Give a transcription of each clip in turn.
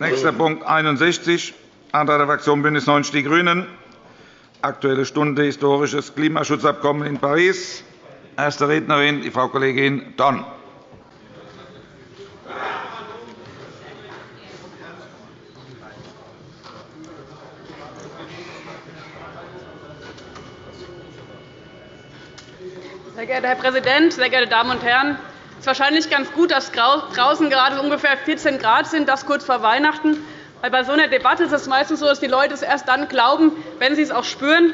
Nächster Punkt 61, Antrag der Fraktion BÜNDNIS 90 die GRÜNEN, Aktuelle Stunde Historisches Klimaschutzabkommen in Paris. Erste Rednerin die Frau Kollegin Dorn. Sehr geehrter Herr Präsident, sehr geehrte Damen und Herren! Es ist wahrscheinlich ganz gut, dass draußen gerade ungefähr 14 Grad sind, das kurz vor Weihnachten. Weil bei so einer Debatte ist es meistens so, dass die Leute es erst dann glauben, wenn sie es auch spüren.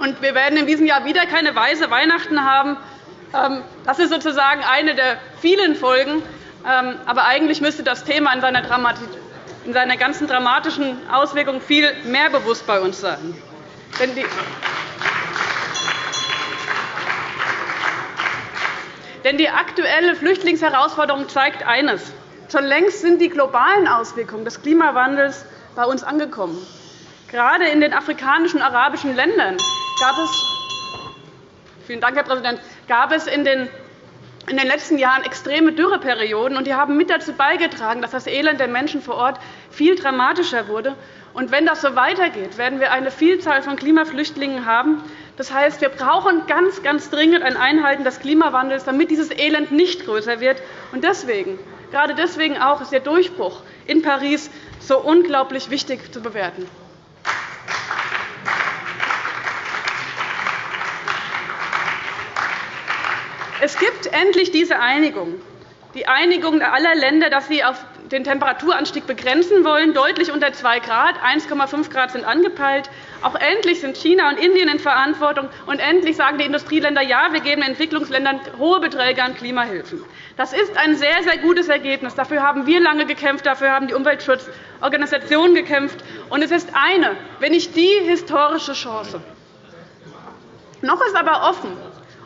Und wir werden in diesem Jahr wieder keine weiße Weihnachten haben. Ähm, das ist sozusagen eine der vielen Folgen. Ähm, aber eigentlich müsste das Thema in seiner, in seiner ganzen dramatischen Auswirkung viel mehr bewusst bei uns sein. Denn die Denn die aktuelle Flüchtlingsherausforderung zeigt eines. Schon längst sind die globalen Auswirkungen des Klimawandels bei uns angekommen. Gerade in den afrikanischen und arabischen Ländern gab es, vielen Dank, Herr Präsident, gab es in den in den letzten Jahren extreme Dürreperioden, und die haben mit dazu beigetragen, dass das Elend der Menschen vor Ort viel dramatischer wurde. Und wenn das so weitergeht, werden wir eine Vielzahl von Klimaflüchtlingen haben. Das heißt, wir brauchen ganz, ganz dringend ein Einhalten des Klimawandels, damit dieses Elend nicht größer wird. Und deswegen, gerade deswegen auch ist der Durchbruch in Paris so unglaublich wichtig zu bewerten. Es gibt endlich diese Einigung, die Einigung aller Länder, dass sie auf den Temperaturanstieg begrenzen wollen, deutlich unter 2 Grad. 1,5 Grad sind angepeilt. Auch endlich sind China und Indien in Verantwortung. Und endlich sagen die Industrieländer, ja, wir geben Entwicklungsländern hohe Beträge an Klimahilfen. Das ist ein sehr, sehr gutes Ergebnis. Dafür haben wir lange gekämpft. Dafür haben die Umweltschutzorganisationen gekämpft. Und es ist eine, wenn nicht die historische Chance. Noch ist aber offen,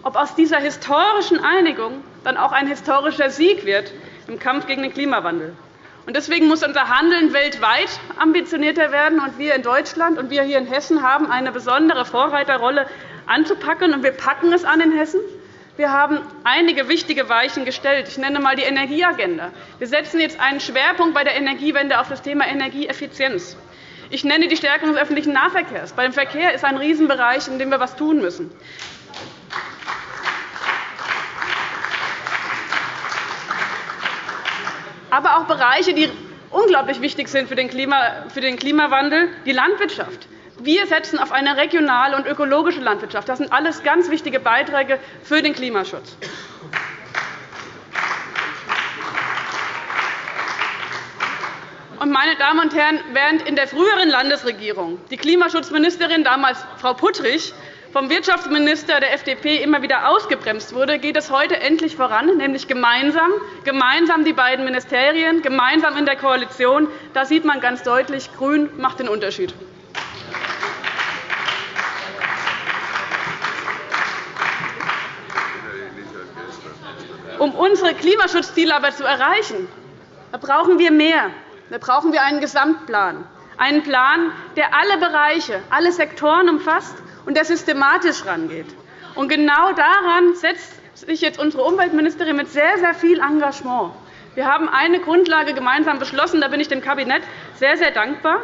ob aus dieser historischen Einigung dann auch ein historischer Sieg wird im Kampf gegen den Klimawandel. Deswegen muss unser Handeln weltweit ambitionierter werden. Wir in Deutschland und wir hier in Hessen haben eine besondere Vorreiterrolle anzupacken. Und wir packen es an in Hessen. Wir haben einige wichtige Weichen gestellt. Ich nenne einmal die Energieagenda. Wir setzen jetzt einen Schwerpunkt bei der Energiewende auf das Thema Energieeffizienz. Ich nenne die Stärkung des öffentlichen Nahverkehrs. Beim Verkehr ist ein Riesenbereich, in dem wir etwas tun müssen. Aber auch Bereiche, die unglaublich wichtig sind für den Klimawandel, die Landwirtschaft. Wir setzen auf eine regionale und ökologische Landwirtschaft. Das sind alles ganz wichtige Beiträge für den Klimaschutz. Meine Damen und Herren, während in der früheren Landesregierung die Klimaschutzministerin, damals Frau Puttrich, vom Wirtschaftsminister der FDP immer wieder ausgebremst wurde, geht es heute endlich voran, nämlich gemeinsam, gemeinsam die beiden Ministerien, gemeinsam in der Koalition. Da sieht man ganz deutlich, Grün macht den Unterschied. Um unsere Klimaschutzziele aber zu erreichen, brauchen wir mehr. Da brauchen wir einen Gesamtplan, einen Plan, der alle Bereiche, alle Sektoren umfasst und der systematisch herangeht. Und genau daran setzt sich jetzt unsere Umweltministerin mit sehr, sehr viel Engagement. Wir haben eine Grundlage gemeinsam beschlossen. Da bin ich dem Kabinett sehr, sehr dankbar.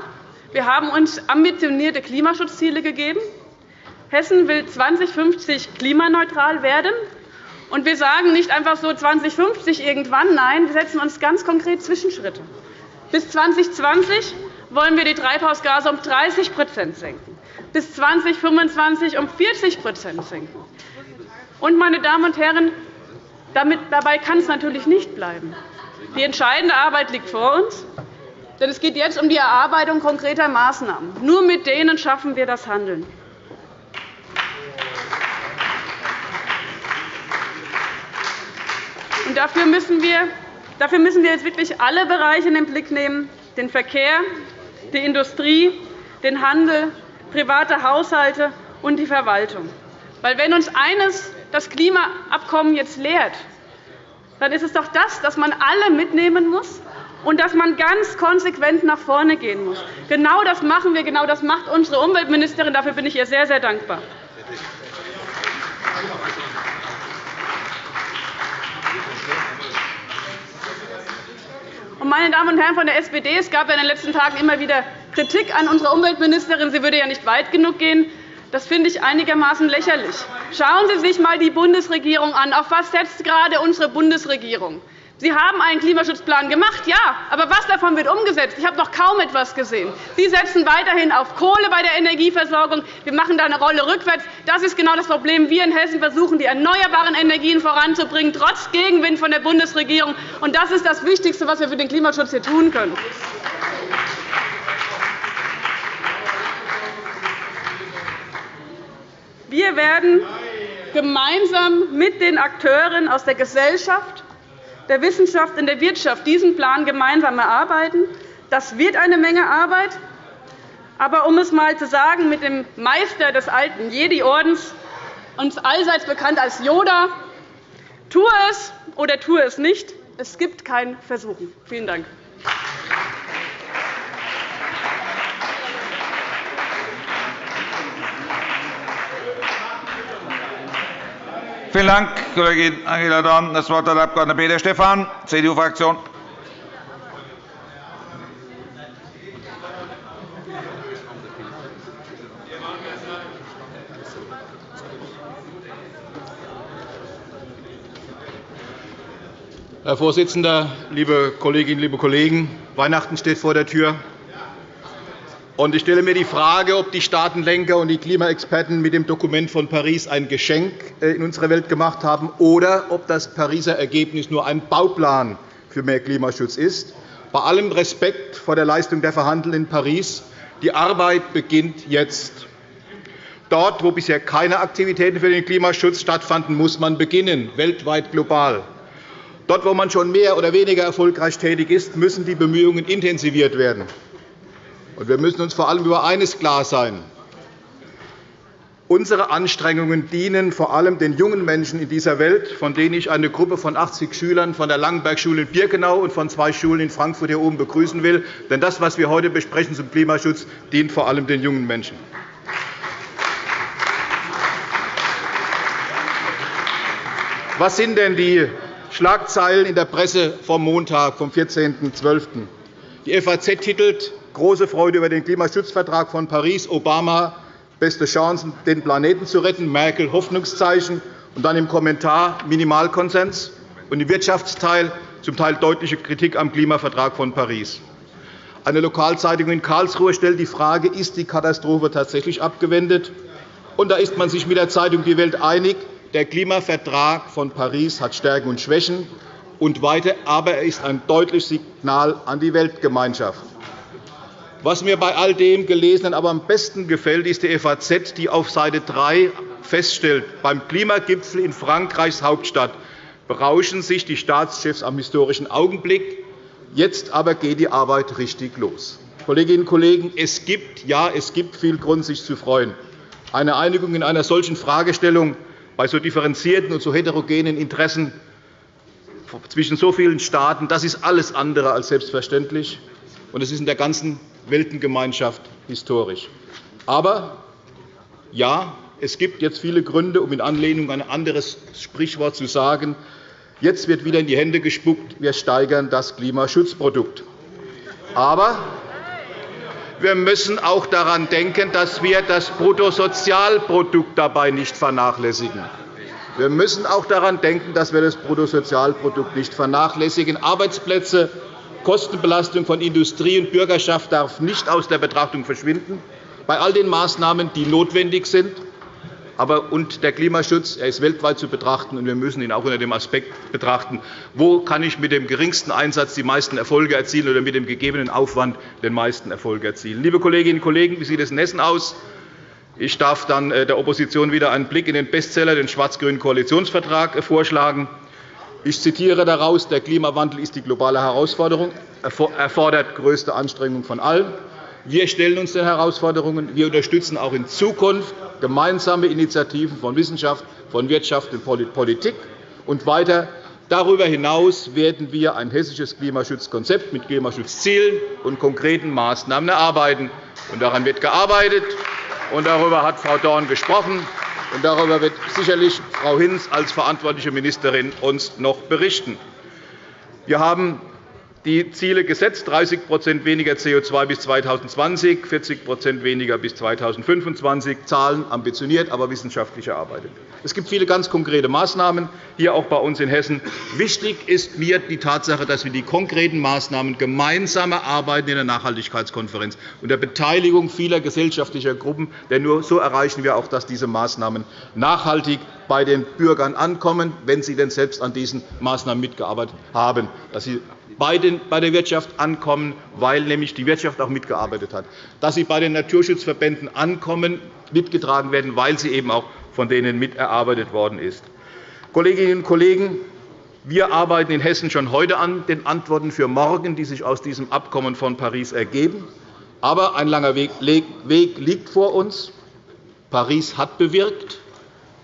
Wir haben uns ambitionierte Klimaschutzziele gegeben. Hessen will 2050 klimaneutral werden. Und wir sagen nicht einfach so 2050 irgendwann. Nein, wir setzen uns ganz konkret Zwischenschritte. Bis 2020 wollen wir die Treibhausgase um 30% senken bis 2025 um 40% senken. Und, meine Damen und Herren, dabei kann es natürlich nicht bleiben. Die entscheidende Arbeit liegt vor uns. Denn es geht jetzt um die Erarbeitung konkreter Maßnahmen. Nur mit denen schaffen wir das Handeln. Dafür müssen wir jetzt wirklich alle Bereiche in den Blick nehmen, den Verkehr, die Industrie, den Handel, private Haushalte und die Verwaltung. Weil wenn uns eines das Klimaabkommen jetzt lehrt, dann ist es doch das, dass man alle mitnehmen muss und dass man ganz konsequent nach vorne gehen muss. Genau das machen wir, genau das macht unsere Umweltministerin. Dafür bin ich ihr sehr, sehr dankbar. Meine Damen und Herren von der SPD, es gab in den letzten Tagen immer wieder Kritik an unserer Umweltministerin, sie würde ja nicht weit genug gehen. Das finde ich einigermaßen lächerlich. Schauen Sie sich einmal die Bundesregierung an. Auf was setzt gerade unsere Bundesregierung? Sie haben einen Klimaschutzplan gemacht, ja, aber was davon wird umgesetzt? Ich habe noch kaum etwas gesehen. Sie setzen weiterhin auf Kohle bei der Energieversorgung. Wir machen da eine Rolle rückwärts. Das ist genau das Problem. Wir in Hessen versuchen, die erneuerbaren Energien voranzubringen, trotz Gegenwind von der Bundesregierung. Und das ist das Wichtigste, was wir für den Klimaschutz hier tun können. Wir werden gemeinsam mit den Akteuren aus der Gesellschaft, der Wissenschaft und der Wirtschaft diesen Plan gemeinsam erarbeiten. Das wird eine Menge Arbeit. Aber um es einmal zu sagen, mit dem Meister des alten Jedi-Ordens, uns allseits bekannt als Yoda, tue es oder tue es nicht. Es gibt kein Versuchen. Vielen Dank. Vielen Dank, Kollegin Angela Dorn. Das Wort hat der Abg. Peter Stephan, CDU-Fraktion. Herr Vorsitzender, liebe Kolleginnen, liebe Kollegen! Weihnachten steht vor der Tür. Ich stelle mir die Frage, ob die Staatenlenker und die Klimaexperten mit dem Dokument von Paris ein Geschenk äh, in unserer Welt gemacht haben oder ob das Pariser Ergebnis nur ein Bauplan für mehr Klimaschutz ist. Bei allem Respekt vor der Leistung der Verhandlungen in Paris, die Arbeit beginnt jetzt. Dort, wo bisher keine Aktivitäten für den Klimaschutz stattfanden, muss man beginnen, weltweit global. Dort, wo man schon mehr oder weniger erfolgreich tätig ist, müssen die Bemühungen intensiviert werden. Wir müssen uns vor allem über eines klar sein. Unsere Anstrengungen dienen vor allem den jungen Menschen in dieser Welt, von denen ich eine Gruppe von 80 Schülern von der Langenberg-Schule in Birkenau und von zwei Schulen in Frankfurt hier oben begrüßen will. Denn das, was wir heute besprechen zum Klimaschutz, dient vor allem den jungen Menschen. Was sind denn die Schlagzeilen in der Presse vom Montag, vom 14.12.? Die FAZ titelt Große Freude über den Klimaschutzvertrag von Paris. Obama beste Chancen, den Planeten zu retten. Merkel Hoffnungszeichen. Und dann im Kommentar Minimalkonsens. Und im Wirtschaftsteil zum Teil deutliche Kritik am Klimavertrag von Paris. Eine Lokalzeitung in Karlsruhe stellt die Frage, ist die Katastrophe tatsächlich abgewendet? Und da ist man sich mit der Zeitung Die Welt einig, der Klimavertrag von Paris hat Stärken und Schwächen. Und weiter, aber er ist ein deutliches Signal an die Weltgemeinschaft. Was mir bei all dem Gelesenen aber am besten gefällt, ist die FAZ, die auf Seite 3 feststellt, beim Klimagipfel in Frankreichs Hauptstadt berauschen sich die Staatschefs am historischen Augenblick. Jetzt aber geht die Arbeit richtig los. Kolleginnen und Kollegen, es gibt, ja, es gibt viel Grund, sich zu freuen. Eine Einigung in einer solchen Fragestellung bei so differenzierten und so heterogenen Interessen zwischen so vielen Staaten, das ist alles andere als selbstverständlich. Und es ist in der ganzen Weltengemeinschaft historisch. Aber ja, es gibt jetzt viele Gründe, um in Anlehnung an ein anderes Sprichwort zu sagen, jetzt wird wieder in die Hände gespuckt, wir steigern das Klimaschutzprodukt. Aber wir müssen auch daran denken, dass wir das Bruttosozialprodukt dabei nicht vernachlässigen. Wir müssen auch daran denken, dass wir das Bruttosozialprodukt nicht vernachlässigen. Arbeitsplätze Kostenbelastung von Industrie und Bürgerschaft darf nicht aus der Betrachtung verschwinden, bei all den Maßnahmen, die notwendig sind. Aber und der Klimaschutz er ist weltweit zu betrachten, und wir müssen ihn auch unter dem Aspekt betrachten, wo kann ich mit dem geringsten Einsatz die meisten Erfolge erzielen oder mit dem gegebenen Aufwand den meisten Erfolge erzielen. Liebe Kolleginnen und Kollegen, wie sieht es in Hessen aus? Ich darf dann äh, der Opposition wieder einen Blick in den Bestseller, den schwarz-grünen Koalitionsvertrag, äh, vorschlagen. Ich zitiere daraus, der Klimawandel ist die globale Herausforderung, erfordert größte Anstrengungen von allen. Wir stellen uns den Herausforderungen. Wir unterstützen auch in Zukunft gemeinsame Initiativen von Wissenschaft, von Wirtschaft und Politik. Und weiter Darüber hinaus werden wir ein hessisches Klimaschutzkonzept mit Klimaschutzzielen und konkreten Maßnahmen erarbeiten. Daran wird gearbeitet, und darüber hat Frau Dorn gesprochen. Und darüber wird sicherlich Frau Hinz als verantwortliche Ministerin uns noch berichten. Wir haben die Ziele gesetzt, 30% weniger CO2 bis 2020, 40% weniger bis 2025, Zahlen ambitioniert, aber wissenschaftlich erarbeitet. Es gibt viele ganz konkrete Maßnahmen, hier auch bei uns in Hessen. Wichtig ist mir die Tatsache, dass wir die konkreten Maßnahmen gemeinsam erarbeiten in der Nachhaltigkeitskonferenz unter Beteiligung vieler gesellschaftlicher Gruppen. Denn nur so erreichen wir auch, dass diese Maßnahmen nachhaltig bei den Bürgern ankommen, wenn sie denn selbst an diesen Maßnahmen mitgearbeitet haben, dass sie bei der Wirtschaft ankommen, weil nämlich die Wirtschaft auch mitgearbeitet hat, dass sie bei den Naturschutzverbänden ankommen, mitgetragen werden, weil sie eben auch von denen miterarbeitet worden ist. Kolleginnen und Kollegen, wir arbeiten in Hessen schon heute an den Antworten für morgen, die sich aus diesem Abkommen von Paris ergeben. Aber ein langer Weg liegt vor uns. Paris hat bewirkt,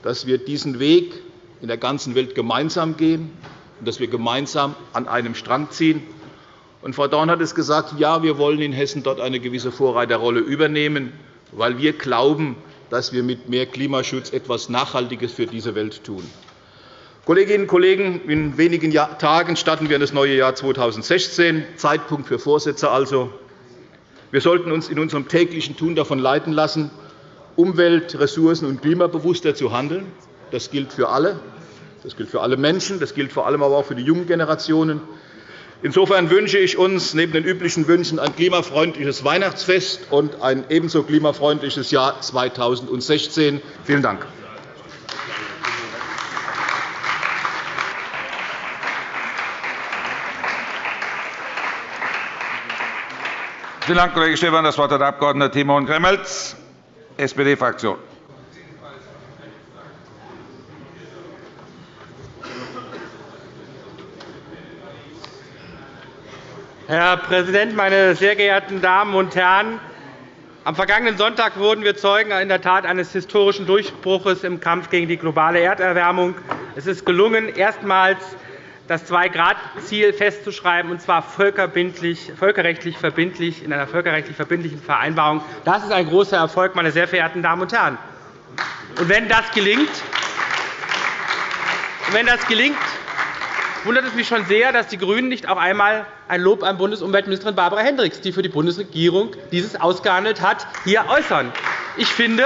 dass wir diesen Weg in der ganzen Welt gemeinsam gehen und dass wir gemeinsam an einem Strang ziehen. Und Frau Dorn hat es gesagt, ja, wir wollen in Hessen dort eine gewisse Vorreiterrolle übernehmen, weil wir glauben, dass wir mit mehr Klimaschutz etwas Nachhaltiges für diese Welt tun. Kolleginnen und Kollegen, in wenigen Tagen starten wir in das neue Jahr 2016. Zeitpunkt für Vorsätze also. Wir sollten uns in unserem täglichen Tun davon leiten lassen, umwelt-, ressourcen- und klimabewusster zu handeln. Das gilt für alle. Das gilt für alle Menschen, das gilt vor allem aber auch für die jungen Generationen. Insofern wünsche ich uns neben den üblichen Wünschen ein klimafreundliches Weihnachtsfest und ein ebenso klimafreundliches Jahr 2016. Vielen Dank. Vielen Dank, Kollege Stephan. Das Wort hat der Abg. Timon Gremmels, SPD-Fraktion. Herr Präsident, meine sehr geehrten Damen und Herren! Am vergangenen Sonntag wurden wir Zeugen in der Tat eines historischen Durchbruchs im Kampf gegen die globale Erderwärmung. Es ist gelungen, erstmals das Zwei-Grad-Ziel festzuschreiben, und zwar völkerrechtlich verbindlich, in einer völkerrechtlich verbindlichen Vereinbarung. Das ist ein großer Erfolg, meine sehr verehrten Damen und Herren. Und wenn das gelingt, wenn das gelingt wundert es mich schon sehr, dass die GRÜNEN nicht auch einmal ein Lob an Bundesumweltministerin Barbara Hendricks, die für die Bundesregierung dieses ausgehandelt hat, hier äußern. Ich finde,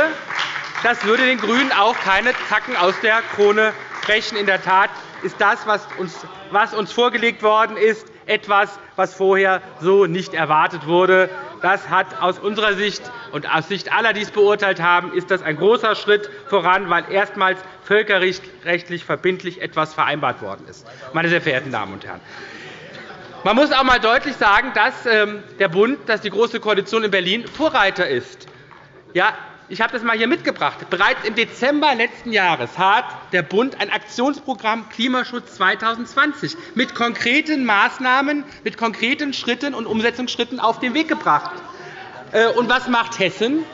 das würde den GRÜNEN auch keine Zacken aus der Krone brechen. In der Tat ist das, was uns vorgelegt worden ist, etwas, was vorher so nicht erwartet wurde. Das hat aus unserer Sicht und aus Sicht aller, die es beurteilt haben, ist das ein großer Schritt voran, weil erstmals völkerrechtlich verbindlich etwas vereinbart worden ist. Meine sehr verehrten Damen und Herren. Man muss auch einmal deutlich sagen, dass ähm, der Bund, dass die Große Koalition in Berlin Vorreiter ist. Ja, ich habe das einmal hier mitgebracht. Bereits im Dezember letzten Jahres hat der Bund ein Aktionsprogramm Klimaschutz 2020 mit konkreten Maßnahmen, mit konkreten Schritten und Umsetzungsschritten auf den Weg gebracht. Äh, und was macht Hessen?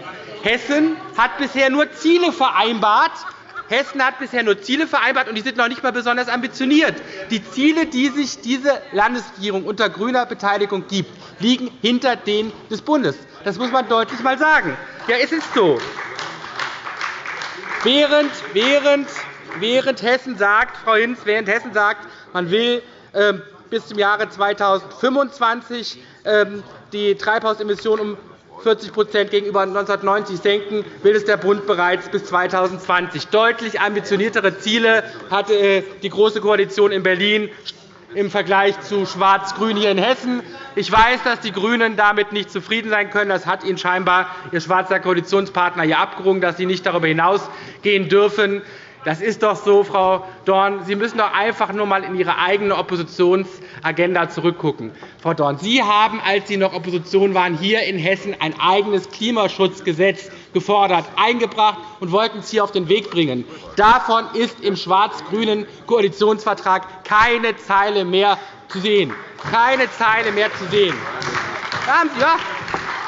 Hessen hat bisher nur Ziele vereinbart, Hessen hat bisher nur Ziele vereinbart, und die sind noch nicht einmal besonders ambitioniert. Die Ziele, die sich diese Landesregierung unter grüner Beteiligung gibt, liegen hinter denen des Bundes. Das muss man deutlich einmal sagen. Ja, es ist so. Während, während, während Hessen sagt, Frau Hinz, während Hessen sagt, man will ähm, bis zum Jahre 2025 ähm, die Treibhausemissionen um 40% gegenüber 1990 senken, will es der Bund bereits bis 2020. Deutlich ambitioniertere Ziele hatte äh, die Große Koalition in Berlin im Vergleich zu Schwarz-Grün hier in Hessen. Ich weiß, dass die GRÜNEN damit nicht zufrieden sein können. Das hat Ihnen scheinbar Ihr schwarzer Koalitionspartner hier abgerungen, dass Sie nicht darüber hinausgehen dürfen. Das ist doch so, Frau Dorn. Sie müssen doch einfach nur einmal in Ihre eigene Oppositionsagenda zurückgucken. Frau Dorn, Sie haben, als Sie noch Opposition waren, hier in Hessen ein eigenes Klimaschutzgesetz gefordert, eingebracht und wollten es hier auf den Weg bringen. Davon ist im schwarz-grünen Koalitionsvertrag keine Zeile mehr zu sehen. Keine Zeile mehr zu sehen. Ja,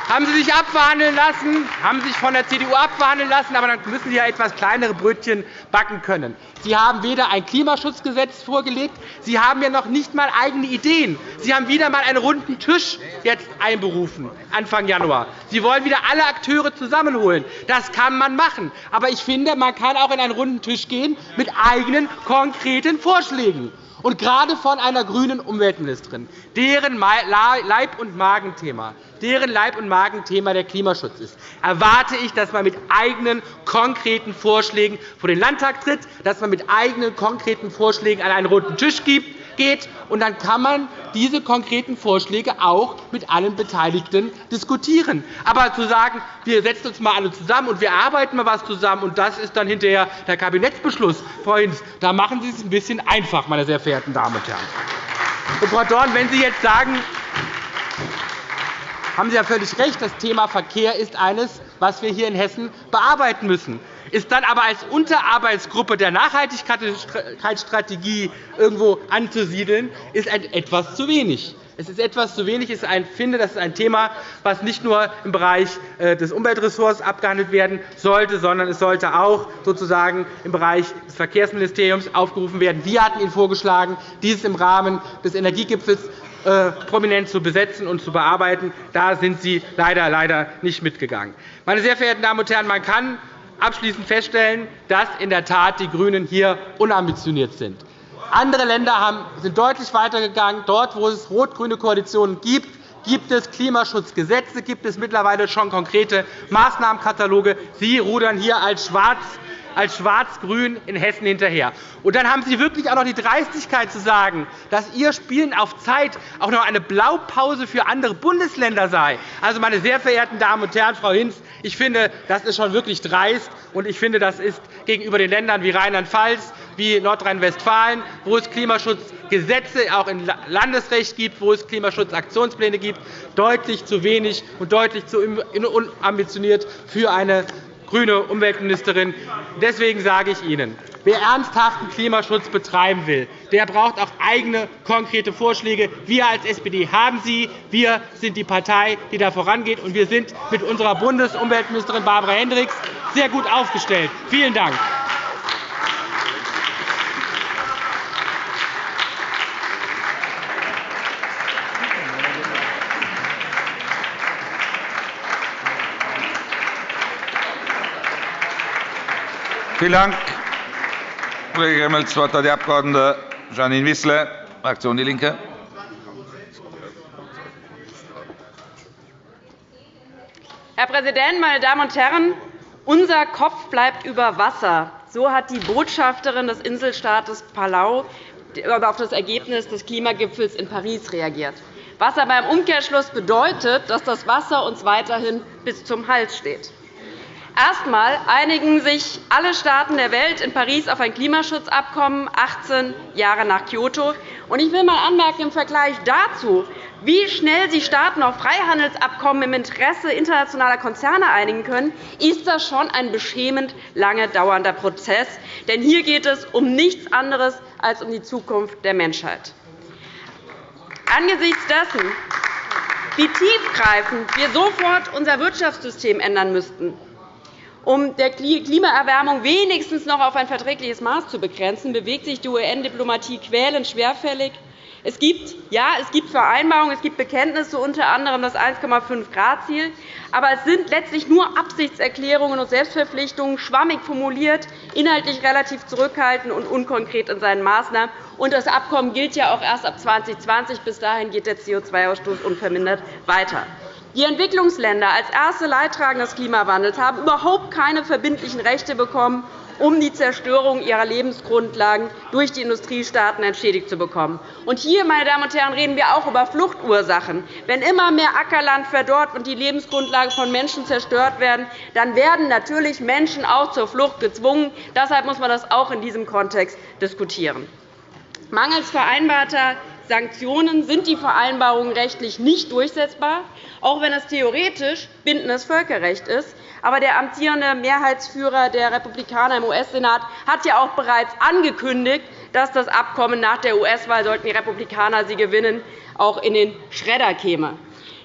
haben Sie sich abverhandeln lassen, haben sich von der CDU abverhandeln lassen, aber dann müssen Sie ja etwas kleinere Brötchen backen können. Sie haben weder ein Klimaschutzgesetz vorgelegt, Sie haben ja noch nicht einmal eigene Ideen. Sie haben wieder einmal einen runden Tisch jetzt einberufen, Anfang Januar. Sie wollen wieder alle Akteure zusammenholen. Das kann man machen. Aber ich finde, man kann auch in einen runden Tisch gehen mit eigenen konkreten Vorschlägen. Und gerade von einer grünen Umweltministerin, deren Leib- und Magenthema deren Leib- und Magenthema der Klimaschutz ist, erwarte ich, dass man mit eigenen konkreten Vorschlägen vor den Landtag tritt, dass man mit eigenen konkreten Vorschlägen an einen roten Tisch gibt, geht. Und dann kann man diese konkreten Vorschläge auch mit allen Beteiligten diskutieren. Aber zu sagen, wir setzen uns mal alle zusammen und wir arbeiten mal etwas zusammen, und das ist dann hinterher der Kabinettsbeschluss, Frau Hinz, da machen Sie es ein bisschen einfach, meine sehr verehrten Damen und Herren. Und Frau Dorn, wenn Sie jetzt sagen, haben Sie ja völlig recht, das Thema Verkehr ist eines, was wir hier in Hessen bearbeiten müssen ist dann aber als Unterarbeitsgruppe der Nachhaltigkeitsstrategie irgendwo anzusiedeln, ist etwas zu wenig. Es ist etwas zu wenig. Ich finde, das ist ein Thema, das nicht nur im Bereich äh, des Umweltressorts abgehandelt werden sollte, sondern es sollte auch sozusagen im Bereich des Verkehrsministeriums aufgerufen werden. Wir hatten Ihnen vorgeschlagen, dies im Rahmen des Energiegipfels äh, prominent zu besetzen und zu bearbeiten. Da sind Sie leider, leider nicht mitgegangen. Meine sehr verehrten Damen und Herren, man kann abschließend feststellen, dass in der Tat die GRÜNEN hier unambitioniert sind. Andere Länder sind deutlich weitergegangen. Dort, wo es rot-grüne Koalitionen gibt, gibt es Klimaschutzgesetze, gibt es mittlerweile schon konkrete Maßnahmenkataloge. Sie rudern hier als Schwarz als Schwarz-Grün in Hessen hinterher. Und dann haben Sie wirklich auch noch die Dreistigkeit zu sagen, dass Ihr Spielen auf Zeit auch noch eine Blaupause für andere Bundesländer sei. Also, meine sehr verehrten Damen und Herren, Frau Hinz, ich finde, das ist schon wirklich dreist. Und ich finde, das ist gegenüber den Ländern wie Rheinland-Pfalz, wie Nordrhein-Westfalen, wo es Klimaschutzgesetze auch im Landesrecht gibt, wo es Klimaschutzaktionspläne gibt, deutlich zu wenig und deutlich zu unambitioniert für eine grüne Umweltministerin. Deswegen sage ich Ihnen, wer ernsthaften Klimaschutz betreiben will, der braucht auch eigene konkrete Vorschläge. Wir als SPD haben sie. Wir sind die Partei, die da vorangeht, und wir sind mit unserer Bundesumweltministerin Barbara Hendricks sehr gut aufgestellt. Vielen Dank. Vielen Dank, Kollege Gremmel. Das Wort hat die Abg. Janine Wissler, Fraktion DIE LINKE. Herr Präsident, meine Damen und Herren! Unser Kopf bleibt über Wasser. So hat die Botschafterin des Inselstaates Palau auf das Ergebnis des Klimagipfels in Paris reagiert, was aber im Umkehrschluss bedeutet, dass das Wasser uns weiterhin bis zum Hals steht. Erst einmal einigen sich alle Staaten der Welt in Paris auf ein Klimaschutzabkommen, 18 Jahre nach Kyoto. Ich will einmal anmerken, im Vergleich dazu, wie schnell sich Staaten auf Freihandelsabkommen im Interesse internationaler Konzerne einigen können, ist das schon ein beschämend lange dauernder Prozess. Denn hier geht es um nichts anderes als um die Zukunft der Menschheit. Angesichts dessen, wie tiefgreifend wir sofort unser Wirtschaftssystem ändern müssten, um der Klimaerwärmung wenigstens noch auf ein verträgliches Maß zu begrenzen, bewegt sich die UN-Diplomatie quälend schwerfällig. Es gibt, ja, es gibt Vereinbarungen, es gibt Bekenntnisse, unter anderem das 1,5-Grad-Ziel. Aber es sind letztlich nur Absichtserklärungen und Selbstverpflichtungen, schwammig formuliert, inhaltlich relativ zurückhaltend und unkonkret in seinen Maßnahmen. Und das Abkommen gilt ja auch erst ab 2020. Bis dahin geht der CO2-Ausstoß unvermindert weiter. Die Entwicklungsländer als erste Leidtragende des Klimawandels haben überhaupt keine verbindlichen Rechte bekommen, um die Zerstörung ihrer Lebensgrundlagen durch die Industriestaaten entschädigt zu bekommen. Und hier, meine Damen und Herren, reden wir auch über Fluchtursachen. Wenn immer mehr Ackerland verdorrt und die Lebensgrundlagen von Menschen zerstört werden, dann werden natürlich Menschen auch zur Flucht gezwungen. Deshalb muss man das auch in diesem Kontext diskutieren. Mangels vereinbarter Sanktionen sind die Vereinbarungen rechtlich nicht durchsetzbar, auch wenn es theoretisch bindendes Völkerrecht ist. Aber der amtierende Mehrheitsführer der Republikaner im US-Senat hat ja auch bereits angekündigt, dass das Abkommen nach der US-Wahl, sollten die Republikaner sie gewinnen, auch in den Schredder käme.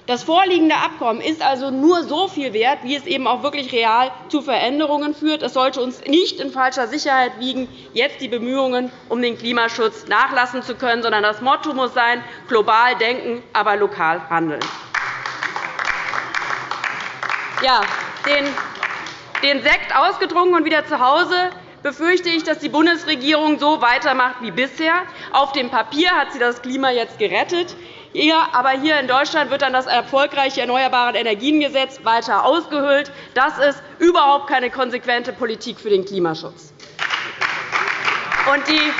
Das vorliegende Abkommen ist also nur so viel wert, wie es eben auch wirklich real zu Veränderungen führt. Es sollte uns nicht in falscher Sicherheit wiegen, jetzt die Bemühungen um den Klimaschutz nachlassen zu können, sondern das Motto muss sein, global denken, aber lokal handeln. Ja, den Sekt ausgetrunken und wieder zu Hause befürchte ich, dass die Bundesregierung so weitermacht wie bisher. Auf dem Papier hat sie das Klima jetzt gerettet. Aber hier in Deutschland wird dann das erfolgreiche Erneuerbare Energiengesetz weiter ausgehöhlt. Das ist überhaupt keine konsequente Politik für den Klimaschutz. Und die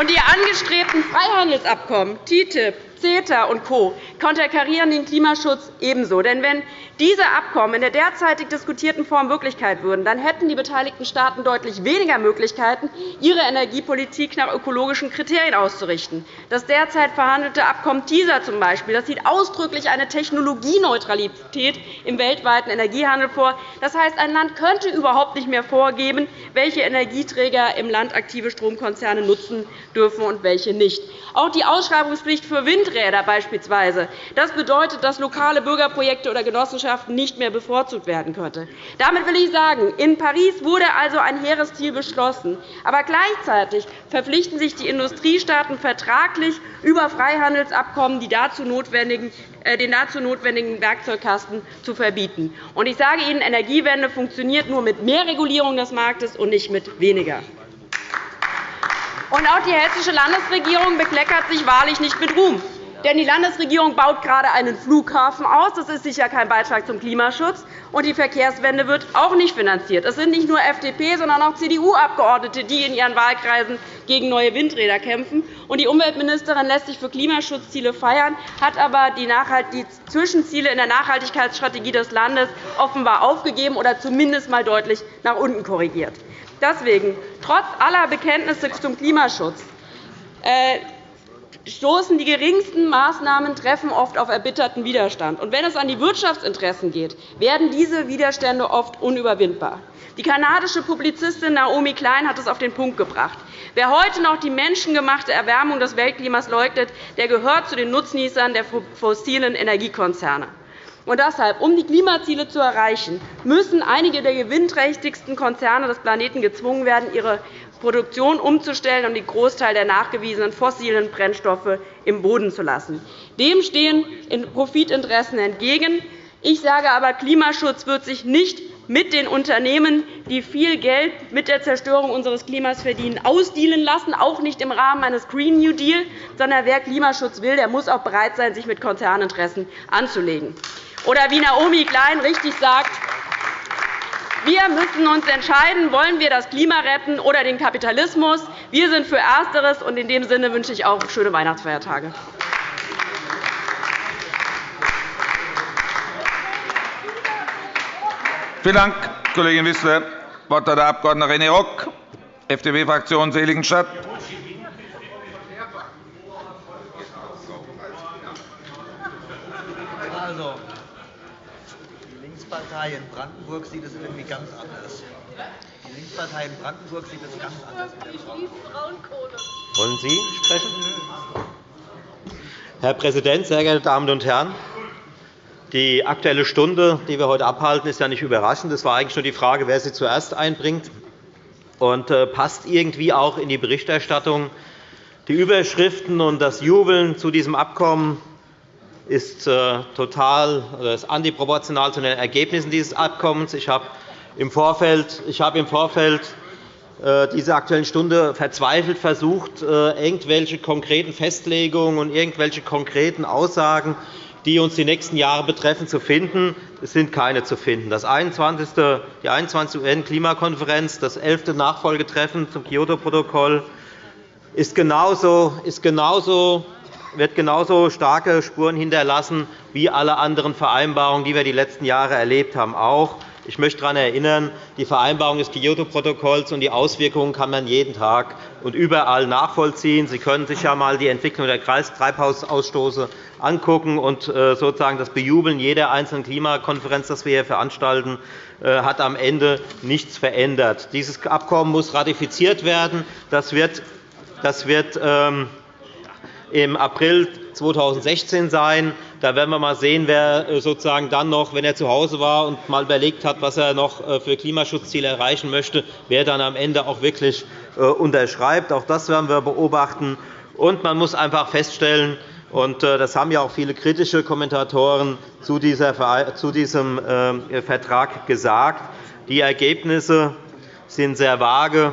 und die angestrebten Freihandelsabkommen TTIP, CETA und Co. konterkarieren den Klimaschutz ebenso. Denn wenn diese Abkommen in der derzeitig diskutierten Form Wirklichkeit würden, dann hätten die beteiligten Staaten deutlich weniger Möglichkeiten, ihre Energiepolitik nach ökologischen Kriterien auszurichten. Das derzeit verhandelte Abkommen TISA zum Beispiel, das sieht ausdrücklich eine Technologieneutralität im weltweiten Energiehandel vor. Das heißt, ein Land könnte überhaupt nicht mehr vorgeben, welche Energieträger im Land aktive Stromkonzerne nutzen dürfen und welche nicht. Auch die Ausschreibungspflicht für Windräder beispielsweise. Das bedeutet, dass lokale Bürgerprojekte oder Genossenschaften nicht mehr bevorzugt werden könnte. Damit will ich sagen, in Paris wurde also ein hehres Ziel beschlossen. Aber gleichzeitig verpflichten sich die Industriestaaten vertraglich über Freihandelsabkommen die dazu notwendigen äh, den dazu notwendigen Werkzeugkasten zu verbieten. Ich sage Ihnen, Energiewende funktioniert nur mit mehr Regulierung des Marktes und nicht mit weniger. Auch die Hessische Landesregierung bekleckert sich wahrlich nicht mit Ruhm. Denn die Landesregierung baut gerade einen Flughafen aus. Das ist sicher kein Beitrag zum Klimaschutz. Und die Verkehrswende wird auch nicht finanziert. Es sind nicht nur FDP, sondern auch CDU-Abgeordnete, die in ihren Wahlkreisen gegen neue Windräder kämpfen. Und die Umweltministerin lässt sich für Klimaschutzziele feiern, hat aber die Zwischenziele in der Nachhaltigkeitsstrategie des Landes offenbar aufgegeben oder zumindest einmal deutlich nach unten korrigiert. Deswegen, trotz aller Bekenntnisse zum Klimaschutz, äh, stoßen die geringsten Maßnahmen treffen oft auf erbitterten Widerstand. Und wenn es an die Wirtschaftsinteressen geht, werden diese Widerstände oft unüberwindbar. Die kanadische Publizistin Naomi Klein hat es auf den Punkt gebracht. Wer heute noch die menschengemachte Erwärmung des Weltklimas leugnet, der gehört zu den Nutznießern der fossilen Energiekonzerne. Und deshalb, um die Klimaziele zu erreichen, müssen einige der gewinnträchtigsten Konzerne des Planeten gezwungen werden, ihre Produktion umzustellen und den Großteil der nachgewiesenen fossilen Brennstoffe im Boden zu lassen. Dem stehen Profitinteressen entgegen. Ich sage aber, Klimaschutz wird sich nicht mit den Unternehmen, die viel Geld mit der Zerstörung unseres Klimas verdienen, ausdealen lassen, auch nicht im Rahmen eines Green New Deal, sondern wer Klimaschutz will, der muss auch bereit sein, sich mit Konzerninteressen anzulegen. Oder wie Naomi Klein richtig sagt, wir müssen uns entscheiden, wollen wir das Klima retten oder den Kapitalismus. Wir sind für Ersteres, und in dem Sinne wünsche ich auch schöne Weihnachtsfeiertage. Vielen Dank, Kollegin Wissler. Das Wort hat der Abg. René Rock, FDP-Fraktion Seligenstadt. Linkspartei in Brandenburg sieht es irgendwie ganz anders. Die Linkspartei in Brandenburg sieht es ganz anders mit der. Wollen Sie sprechen? Herr Präsident, sehr geehrte Damen und Herren! Die Aktuelle Stunde, die wir heute abhalten, ist ja nicht überraschend. Es war eigentlich nur die Frage, wer sie zuerst einbringt und äh, passt irgendwie auch in die Berichterstattung. Die Überschriften und das Jubeln zu diesem Abkommen ist äh, total oder ist antiproportional zu den Ergebnissen dieses Abkommens. Ich habe im Vorfeld, ich habe im Vorfeld äh, diese Aktuellen Stunde verzweifelt versucht, äh, irgendwelche konkreten Festlegungen und irgendwelche konkreten Aussagen, die uns die nächsten Jahre betreffen, zu finden. Es sind keine zu finden. Das 21. Die 21. UN-Klimakonferenz, das 11. Nachfolgetreffen zum Kyoto-Protokoll, ist genauso, ist genauso wird genauso starke Spuren hinterlassen wie alle anderen Vereinbarungen, die wir die letzten Jahre erlebt haben. Auch. Ich möchte daran erinnern, die Vereinbarung des Kyoto-Protokolls und die Auswirkungen kann man jeden Tag und überall nachvollziehen. Sie können sich ja einmal die Entwicklung der Treibhausausstoße anschauen und äh, sozusagen das Bejubeln jeder einzelnen Klimakonferenz, das wir hier veranstalten, äh, hat am Ende nichts verändert. Dieses Abkommen muss ratifiziert werden. Das wird, das wird ähm, im April 2016 sein. Da werden wir mal sehen, wer äh, sozusagen dann noch, wenn er zu Hause war und mal überlegt hat, was er noch äh, für Klimaschutzziele erreichen möchte, wer dann am Ende auch wirklich äh, unterschreibt. Auch das werden wir beobachten. Und man muss einfach feststellen, und das haben ja auch viele kritische Kommentatoren zu diesem Vertrag gesagt, die Ergebnisse sind sehr vage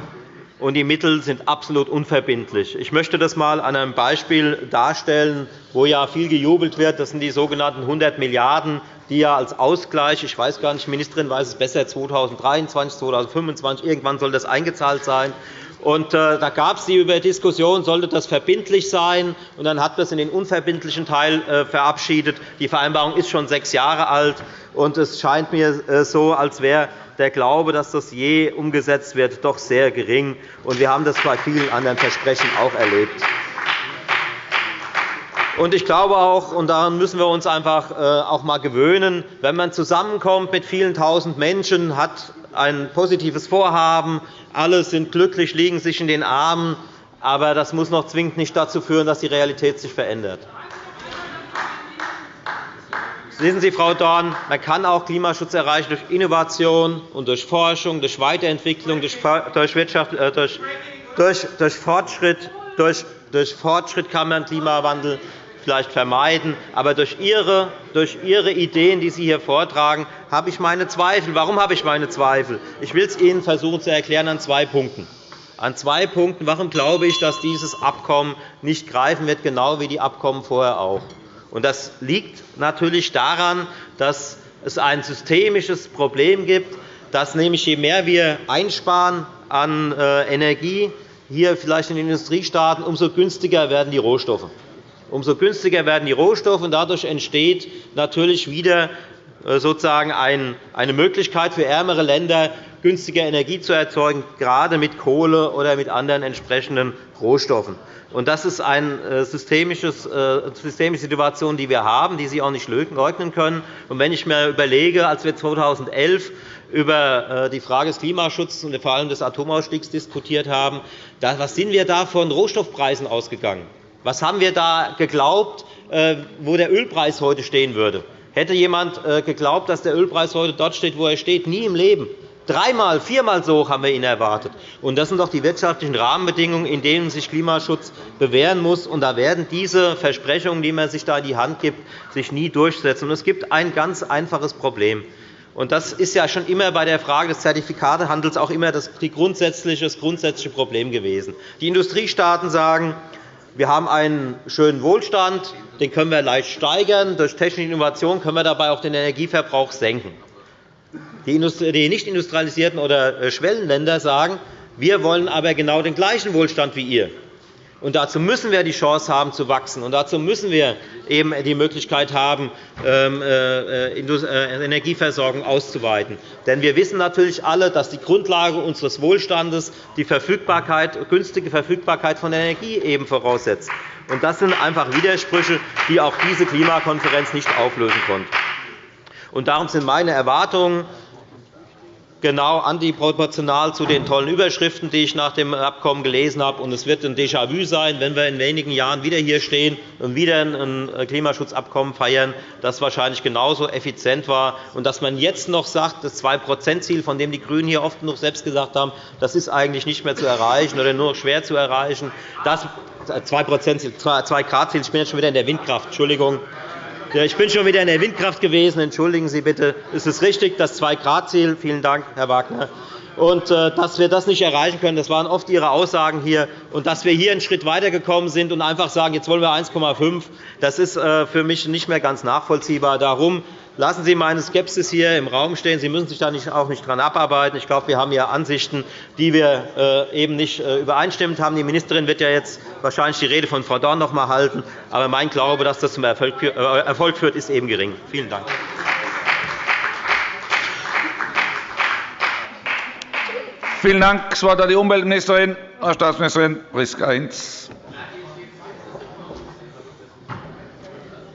und die Mittel sind absolut unverbindlich. Ich möchte das einmal an einem Beispiel darstellen, wo ja viel gejubelt wird. Das sind die sogenannten 100 Milliarden €, die ja als Ausgleich, ich weiß gar nicht, die Ministerin weiß es besser, 2023, 2025, irgendwann soll das eingezahlt sein. Und, äh, da gab es die Diskussion, sollte das verbindlich sein. Und dann hat man es in den unverbindlichen Teil äh, verabschiedet. Die Vereinbarung ist schon sechs Jahre alt. Und es scheint mir äh, so, als wäre der Glaube, dass das je umgesetzt wird, doch sehr gering. wir haben das bei vielen anderen Versprechen auch erlebt. Ich glaube auch, und daran müssen wir uns einfach äh, auch einmal gewöhnen, wenn man zusammenkommt mit vielen Tausend Menschen, hat ein positives Vorhaben, alle sind glücklich, liegen sich in den Armen, aber das muss noch zwingend nicht dazu führen, dass die Realität sich verändert. Wissen Sie, Frau Dorn, man kann auch Klimaschutz erreichen durch Innovation und durch Forschung, durch Weiterentwicklung, durch, Wirtschaft, äh, durch, durch, durch, Fortschritt, durch, durch Fortschritt kann man Klimawandel vielleicht vermeiden. Aber durch Ihre, durch Ihre Ideen, die Sie hier vortragen, habe ich meine Zweifel. Warum habe ich meine Zweifel? Ich will es Ihnen versuchen zu erklären an zwei Punkten. An zwei Punkten. Warum glaube ich, dass dieses Abkommen nicht greifen wird, genau wie die Abkommen vorher auch? Das liegt natürlich daran, dass es ein systemisches Problem gibt, dass nämlich je mehr wir einsparen an äh, Energie, hier vielleicht in den Industriestaaten, umso günstiger werden die Rohstoffe. Umso günstiger werden die Rohstoffe, und dadurch entsteht natürlich wieder äh, sozusagen eine Möglichkeit für ärmere Länder, günstiger Energie zu erzeugen, gerade mit Kohle oder mit anderen entsprechenden Rohstoffen. Das ist eine äh, systemische Situation, die wir haben, die Sie auch nicht leugnen können. Wenn ich mir überlege, als wir 2011 über äh, die Frage des Klimaschutzes und vor allem des Atomausstiegs diskutiert haben, was sind wir da von Rohstoffpreisen ausgegangen? Was haben wir da geglaubt, äh, wo der Ölpreis heute stehen würde? Hätte jemand geglaubt, dass der Ölpreis heute dort steht, wo er steht? Nie im Leben. Dreimal, viermal so hoch haben wir ihn erwartet. das sind doch die wirtschaftlichen Rahmenbedingungen, in denen sich Klimaschutz bewähren muss. Und da werden diese Versprechungen, die man sich da in die Hand gibt, sich nie durchsetzen. es gibt ein ganz einfaches Problem. Und das ist ja schon immer bei der Frage des Zertifikatehandels auch immer das grundsätzliche Problem gewesen. Die Industriestaaten sagen, wir haben einen schönen Wohlstand, den können wir leicht steigern. Durch technische Innovation können wir dabei auch den Energieverbrauch senken. Die nicht industrialisierten oder äh, Schwellenländer sagen, wir wollen aber genau den gleichen Wohlstand wie ihr. Und dazu müssen wir die Chance haben, zu wachsen. Und dazu müssen wir eben die Möglichkeit haben, ähm, äh, äh, Energieversorgung auszuweiten. Denn wir wissen natürlich alle, dass die Grundlage unseres Wohlstandes die Verfügbarkeit, günstige Verfügbarkeit von Energie eben voraussetzt. Und das sind einfach Widersprüche, die auch diese Klimakonferenz nicht auflösen konnte. Und darum sind meine Erwartungen genau antiproportional zu den tollen Überschriften, die ich nach dem Abkommen gelesen habe. es wird ein Déjà-vu sein, wenn wir in wenigen Jahren wieder hier stehen und wieder ein Klimaschutzabkommen feiern, das wahrscheinlich genauso effizient war. Und dass man jetzt noch sagt, das 2-%-Ziel, von dem die GRÜNEN hier oft noch selbst gesagt haben, das ist eigentlich nicht mehr zu erreichen oder nur noch schwer zu erreichen. Das 2-Grad-Ziel, ich bin jetzt schon wieder in der Windkraft, Entschuldigung. Ich bin schon wieder in der Windkraft gewesen. Entschuldigen Sie bitte. Es ist richtig, das 2-Grad-Ziel. Vielen Dank, Herr Wagner. Und äh, dass wir das nicht erreichen können, das waren oft Ihre Aussagen hier. Und dass wir hier einen Schritt weitergekommen sind und einfach sagen, jetzt wollen wir 1,5, das ist äh, für mich nicht mehr ganz nachvollziehbar. Darum Lassen Sie meine Skepsis hier im Raum stehen. Sie müssen sich da auch nicht daran abarbeiten. Ich glaube, wir haben hier Ansichten, die wir äh, eben nicht äh, übereinstimmend haben. Die Ministerin wird ja jetzt wahrscheinlich die Rede von Frau Dorn noch einmal halten. Aber mein Glaube, dass das zum Erfolg äh, führt, ist eben gering. Vielen Dank. Vielen Dank. Das Wort hat die Umweltministerin. Frau Staatsministerin Priska Hinz.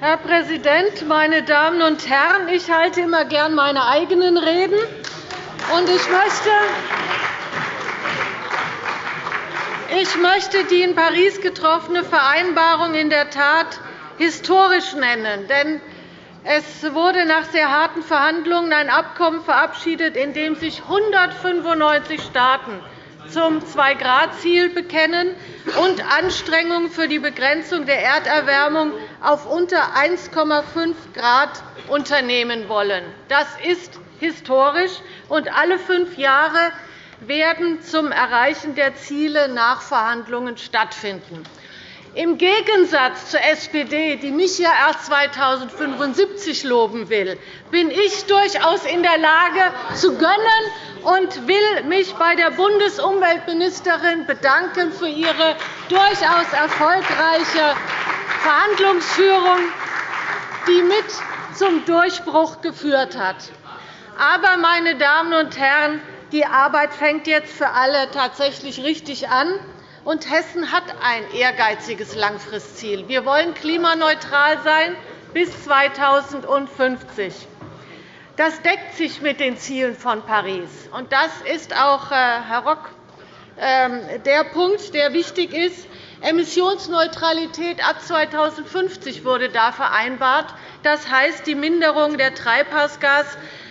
Herr Präsident, meine Damen und Herren! Ich halte immer gern meine eigenen Reden. Und ich möchte ich möchte die in Paris getroffene Vereinbarung in der Tat historisch nennen. Denn es wurde nach sehr harten Verhandlungen ein Abkommen verabschiedet, in dem sich 195 Staaten zum Zwei-Grad-Ziel bekennen und Anstrengungen für die Begrenzung der Erderwärmung auf unter 1,5 Grad unternehmen wollen. Das ist historisch, und alle fünf Jahre werden zum Erreichen der Ziele nach Verhandlungen stattfinden. Im Gegensatz zur SPD, die mich ja erst 2075 loben will, bin ich durchaus in der Lage zu gönnen und will mich bei der Bundesumweltministerin bedanken für ihre durchaus erfolgreiche Verhandlungsführung, die mit zum Durchbruch geführt hat. Aber, meine Damen und Herren, die Arbeit fängt jetzt für alle tatsächlich richtig an und Hessen hat ein ehrgeiziges Langfristziel. Wir wollen klimaneutral sein bis 2050. Das deckt sich mit den Zielen von Paris. Und das ist auch, äh, Herr Rock, ähm, der Punkt, der wichtig ist. Emissionsneutralität ab 2050 wurde da vereinbart. Das heißt, die Minderung der Treibhausgas,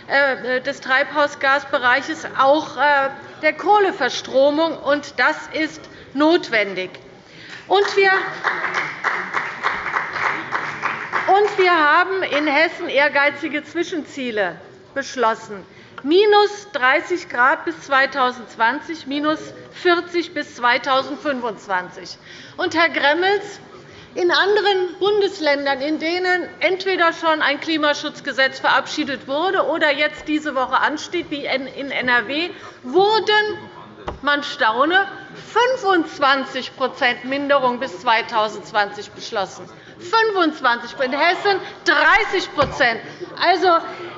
äh, des Treibhausgasbereiches, auch äh, der Kohleverstromung. Das ist notwendig. Und wir und wir haben in Hessen ehrgeizige Zwischenziele beschlossen. Minus 30 Grad bis 2020, minus 40 bis 2025. Und, Herr Gremmels, in anderen Bundesländern, in denen entweder schon ein Klimaschutzgesetz verabschiedet wurde oder jetzt diese Woche ansteht, wie in NRW, wurden man staune, 25% Minderung bis 2020 beschlossen. 25 in Hessen 30% Also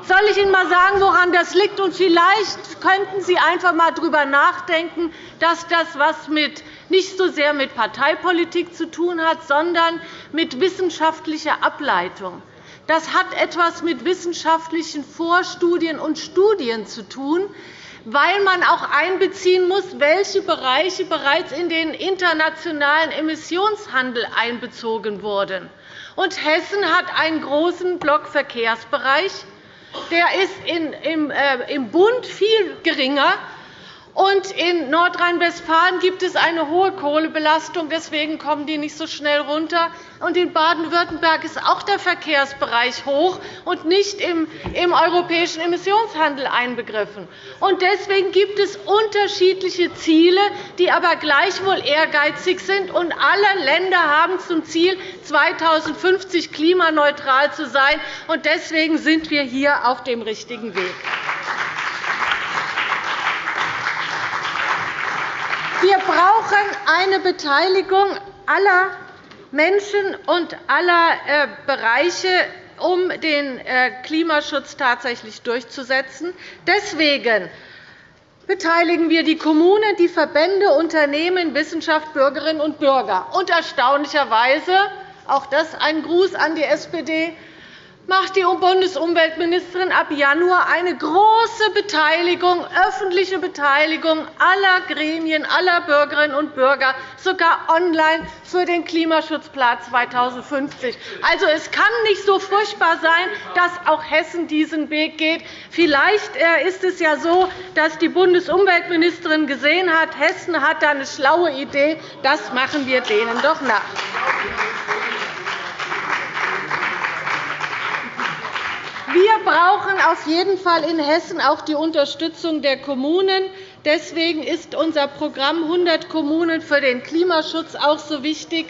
soll ich Ihnen einmal sagen, woran das liegt? Und vielleicht könnten Sie einfach einmal darüber nachdenken, dass das was mit nicht so sehr mit Parteipolitik zu tun hat, sondern mit wissenschaftlicher Ableitung. Das hat etwas mit wissenschaftlichen Vorstudien und Studien zu tun, weil man auch einbeziehen muss, welche Bereiche bereits in den internationalen Emissionshandel einbezogen wurden. Und Hessen hat einen großen Block Verkehrsbereich. Der ist äh, im Bund viel geringer und in Nordrhein-Westfalen gibt es eine hohe Kohlebelastung. Deswegen kommen die nicht so schnell runter. Und in Baden-Württemberg ist auch der Verkehrsbereich hoch und nicht im, europäischen Emissionshandel einbegriffen. Und deswegen gibt es unterschiedliche Ziele, die aber gleichwohl ehrgeizig sind. Und alle Länder haben zum Ziel, 2050 klimaneutral zu sein. Und deswegen sind wir hier auf dem richtigen Weg. Wir brauchen eine Beteiligung aller Menschen und aller äh, Bereiche, um den äh, Klimaschutz tatsächlich durchzusetzen. Deswegen beteiligen wir die Kommunen, die Verbände, Unternehmen, Wissenschaft, Bürgerinnen und Bürger. Und erstaunlicherweise auch das ein Gruß an die SPD macht die Bundesumweltministerin ab Januar eine große Beteiligung, öffentliche Beteiligung aller Gremien, aller Bürgerinnen und Bürger, sogar online für den Klimaschutzplan 2050. Also, es kann nicht so furchtbar sein, dass auch Hessen diesen Weg geht. Vielleicht äh, ist es ja so, dass die Bundesumweltministerin gesehen hat, Hessen hat da eine schlaue Idee. Das machen wir denen doch nach. Wir brauchen auf jeden Fall in Hessen auch die Unterstützung der Kommunen. Deswegen ist unser Programm 100 Kommunen für den Klimaschutz auch so wichtig.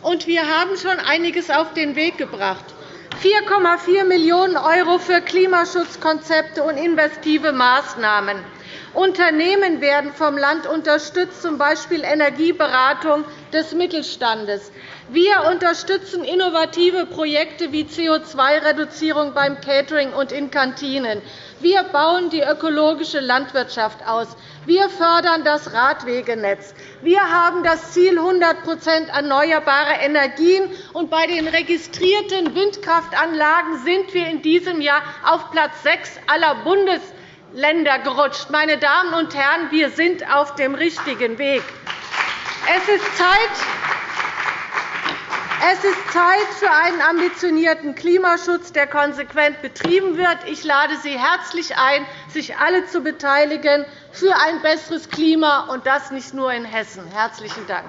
Und wir haben schon einiges auf den Weg gebracht. 4,4 Millionen € für Klimaschutzkonzepte und investive Maßnahmen. Unternehmen werden vom Land unterstützt, z. B. Energieberatung des Mittelstandes. Wir unterstützen innovative Projekte wie CO2-Reduzierung beim Catering und in Kantinen. Wir bauen die ökologische Landwirtschaft aus. Wir fördern das Radwegenetz. Wir haben das Ziel 100% erneuerbare Energien. Und bei den registrierten Windkraftanlagen sind wir in diesem Jahr auf Platz 6 aller Bundesländer gerutscht. Meine Damen und Herren, wir sind auf dem richtigen Weg. Es ist Zeit, es ist Zeit für einen ambitionierten Klimaschutz, der konsequent betrieben wird. Ich lade Sie herzlich ein, sich alle zu beteiligen für ein besseres Klima, und das nicht nur in Hessen. – Herzlichen Dank.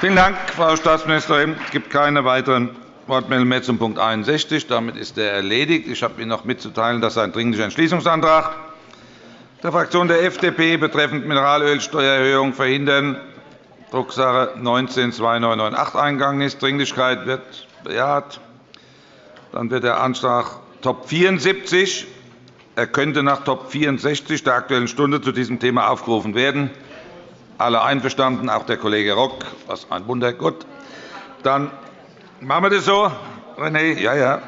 Vielen Dank, Frau Staatsministerin. Es gibt keine weiteren Wortmeldung mehr zum Punkt 61. Damit ist er erledigt. Ich habe Ihnen noch mitzuteilen, dass ein Dringlicher Entschließungsantrag der Fraktion der FDP betreffend Mineralölsteuererhöhung verhindern, Drucksache 19-2998 eingegangen ist. Dringlichkeit wird bejaht. Dann wird der Antrag Top 74 er könnte nach Top 64 der Aktuellen Stunde zu diesem Thema aufgerufen werden. Alle einverstanden, auch der Kollege Rock. Was ein Wunder. Gut. Dann machen wir das so. René, ja, ja.